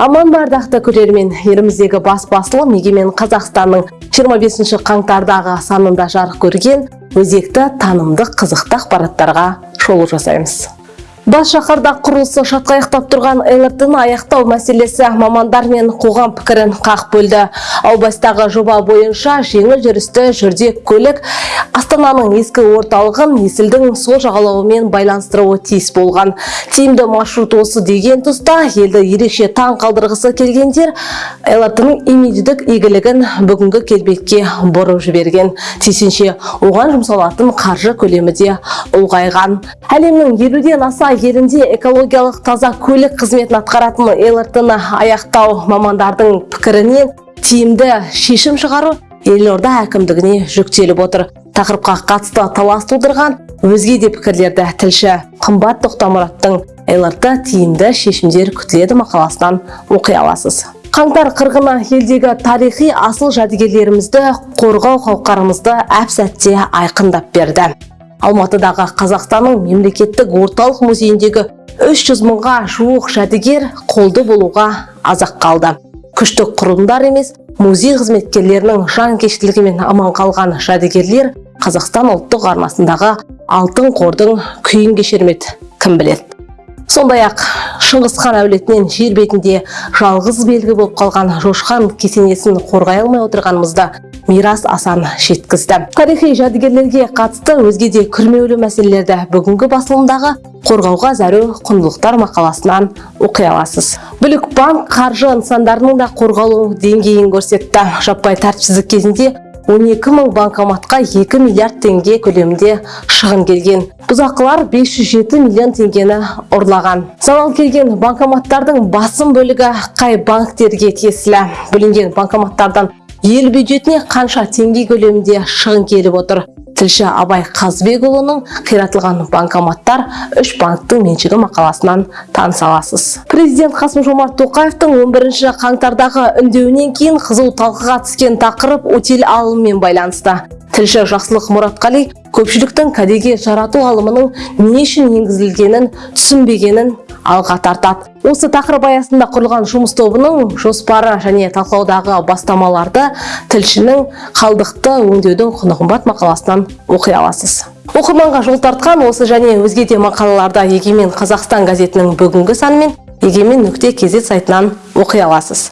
аман бардақты көрермен еліміздегі бас басылым егемен қазақстанның 25 қаңтардағы санында жарық көрген өзекті танымдық қызықты ақпараттарға шолу жасаймыз. Бас шаһарда құрылысы шатқаяқтап тұрған лрт аяқтау мәселесі мамандар мен қоғам пікірін қақ бөлді. Аубастағы жоба бойынша жеңіл жүрісті жүрдек көлік астананың ескі орталығын есілдің сол жағалауымен байланыстыруы тиіс болған. Тиімді маршрут осы деген тұста елді ерекше таң қалдырғысы келгендер лрт-ның имидждік игілігін бүгінгі келбетке бұрып жіберген. Тиісінше оған жұмсалатын қаржы көлемі де ұлғайған. Әлемнің елуден аса елінде экологиялық таза көлік қызметін атқаратын лрт-ны аяқтау мамандардың пікірінен тиімді шешім шығару елорда әкімдігіне жүктеліп отыр. Тақырыпқа қатысты талас тудырған өзге де пікірлерді тілші қымбат тоқтамұраттың лрт тиімді шешімдер күтіледі мақаласынан оқи аласыз. Қаңтар қырғыны елдегі тарихи асыл жәдігерлерімізді қорғау қауқарымызды әп сәтте айқындап берді. Алматыдағы қазақстанның мемлекеттік орталық музейіндегі 300 мыңға жуық жәдігер қолды болуға азақ қалды. Күштік құрылымдар емес музей қызметкерлерінің жанкештілігімен аман қалған жәдігерлер қазақстан ұлттық арнасындағы алтын қордың күйін кешермеді кім біледі. Сондай ақ шыңғыс хан әулетінен жер бетінде жалғыз белгі болып қалған жошқан кесенесін қорғай алмай отырғанымызды мирас асан жеткізді. Тарихи жәдігерлерге қатысты өзге де күрмеулі мәселелерді бүгінгі басылымдағы қорғауға зәру құндылықтар мақаласынан оқи аласыз. Бүлік банк қаржы нысандарының да қорғалу деңгейін көрсетті. Жаппай тәртіпсіздік кезінде 12 мың банкоматқа 2 миллиард теңге көлемінде шығын келген. Бұзақылар 507 миллион теңгені ұрлаған. Залал келген банкоматтардың басым бөлігі қай банктерге тиесілі? Бүлінген банкоматтардан ел бюджетіне қанша теңге көлемінде шығын келіп отыр. Тілші абай қазбекұлының қиратылған банкоматтар үш банктің меншігі мақаласынан таныса аласыз. Президент қасым жомарт тоқаевтың 11 қаңтардағы үндеуінен кейін қызу талқыға түскен тақырып утиль алымымен байланысты. Тілші жақсылық мұратқали көпшіліктің кәдеге жарату алымының не үшін енгізілгенін түсінбегенін алға тартады. Осы тақырып аясында құрылған жұмыс тобының жоспары және талқылаудағы бастамаларды тілшінің қалдықты өңдеудің құны қымбат мақаласынан оқи аласыз. Оқырманға жол тартқан осы және өзге де мақалаларды егемен қазақстан газетінің бүгінгі санымен егемен нүкте кз сайтынан оқи аласыз.